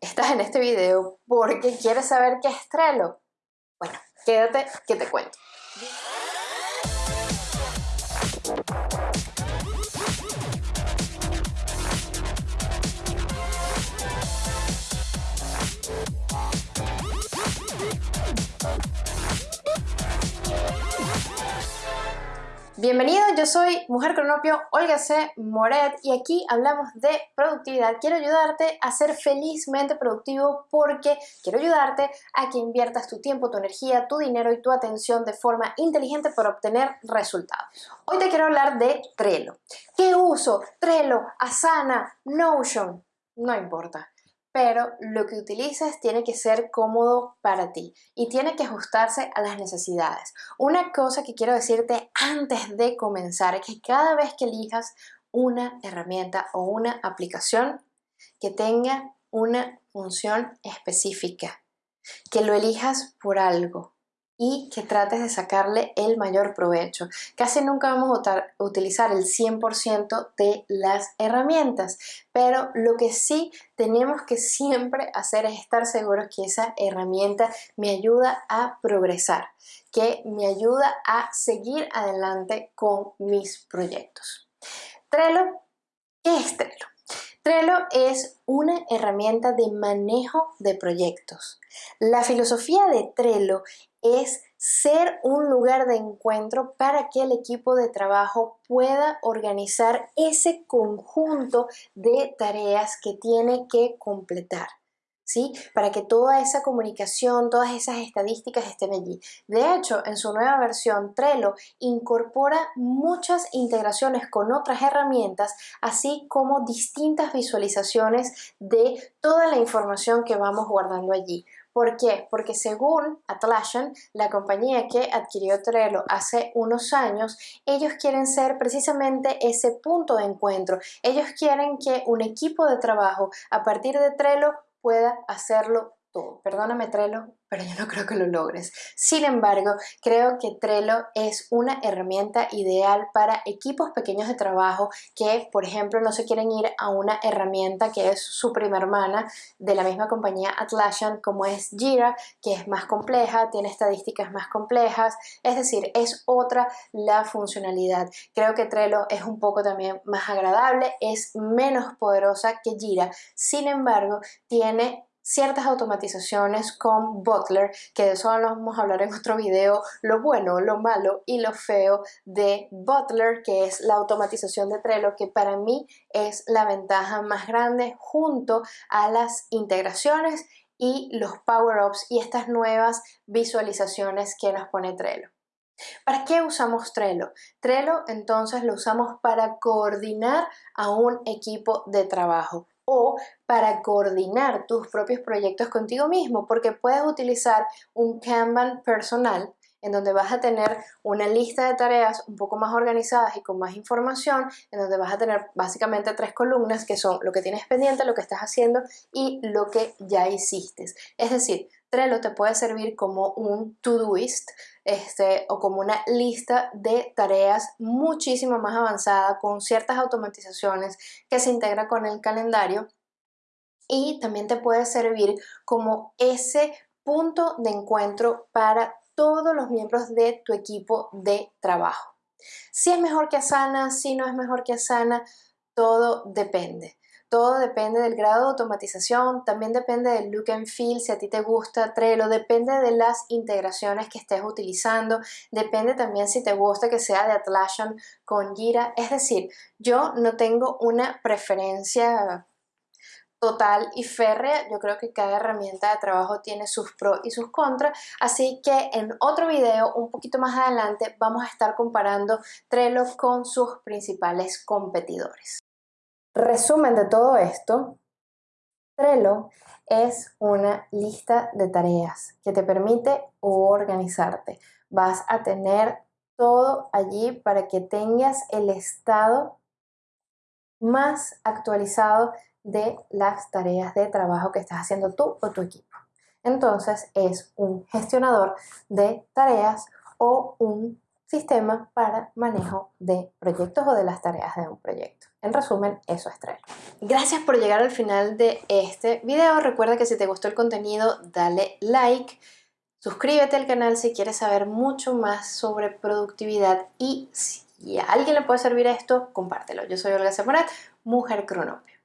Estás en este video porque quieres saber qué es Trello. Bueno, quédate que te cuento. Bienvenido, yo soy Mujer Cronopio, Olga C. Moret y aquí hablamos de productividad. Quiero ayudarte a ser felizmente productivo porque quiero ayudarte a que inviertas tu tiempo, tu energía, tu dinero y tu atención de forma inteligente para obtener resultados. Hoy te quiero hablar de Trello. ¿Qué uso? Trello, Asana, Notion. No importa pero lo que utilices tiene que ser cómodo para ti y tiene que ajustarse a las necesidades. Una cosa que quiero decirte antes de comenzar es que cada vez que elijas una herramienta o una aplicación que tenga una función específica, que lo elijas por algo, y que trates de sacarle el mayor provecho. Casi nunca vamos a utilizar el 100% de las herramientas, pero lo que sí tenemos que siempre hacer es estar seguros que esa herramienta me ayuda a progresar, que me ayuda a seguir adelante con mis proyectos. Trello, ¿qué es Trello? Trello es una herramienta de manejo de proyectos. La filosofía de Trello es ser un lugar de encuentro para que el equipo de trabajo pueda organizar ese conjunto de tareas que tiene que completar. ¿Sí? Para que toda esa comunicación, todas esas estadísticas estén allí. De hecho, en su nueva versión, Trello incorpora muchas integraciones con otras herramientas, así como distintas visualizaciones de toda la información que vamos guardando allí. ¿Por qué? Porque según Atlassian, la compañía que adquirió Trello hace unos años, ellos quieren ser precisamente ese punto de encuentro. Ellos quieren que un equipo de trabajo a partir de Trello pueda hacerlo todo. Perdóname Trello, pero yo no creo que lo logres. Sin embargo, creo que Trello es una herramienta ideal para equipos pequeños de trabajo que, por ejemplo, no se quieren ir a una herramienta que es su prima hermana de la misma compañía Atlassian como es Jira, que es más compleja, tiene estadísticas más complejas, es decir, es otra la funcionalidad. Creo que Trello es un poco también más agradable, es menos poderosa que Jira, sin embargo, tiene ciertas automatizaciones con Butler, que de eso vamos a hablar en otro video, lo bueno, lo malo y lo feo de Butler, que es la automatización de Trello, que para mí es la ventaja más grande junto a las integraciones y los power-ups y estas nuevas visualizaciones que nos pone Trello. ¿Para qué usamos Trello? Trello entonces lo usamos para coordinar a un equipo de trabajo o para coordinar tus propios proyectos contigo mismo, porque puedes utilizar un Kanban personal en donde vas a tener una lista de tareas un poco más organizadas y con más información, en donde vas a tener básicamente tres columnas que son lo que tienes pendiente, lo que estás haciendo y lo que ya hiciste. Es decir, Trello te puede servir como un to-doist este, o como una lista de tareas muchísimo más avanzada con ciertas automatizaciones que se integra con el calendario y también te puede servir como ese punto de encuentro para todos los miembros de tu equipo de trabajo. Si es mejor que Asana, si no es mejor que Asana, todo depende. Todo depende del grado de automatización, también depende del look and feel, si a ti te gusta Trello, depende de las integraciones que estés utilizando, depende también si te gusta que sea de Atlassian con Jira. Es decir, yo no tengo una preferencia total y férrea. Yo creo que cada herramienta de trabajo tiene sus pros y sus contras, así que en otro video un poquito más adelante vamos a estar comparando Trello con sus principales competidores. Resumen de todo esto, Trello es una lista de tareas que te permite organizarte. Vas a tener todo allí para que tengas el estado más actualizado de las tareas de trabajo que estás haciendo tú o tu equipo. Entonces es un gestionador de tareas o un sistema para manejo de proyectos o de las tareas de un proyecto. En resumen, eso es Trello. Gracias por llegar al final de este video. Recuerda que si te gustó el contenido, dale like. Suscríbete al canal si quieres saber mucho más sobre productividad y si a alguien le puede servir esto, compártelo. Yo soy Olga Zamorat, Mujer Cronopio.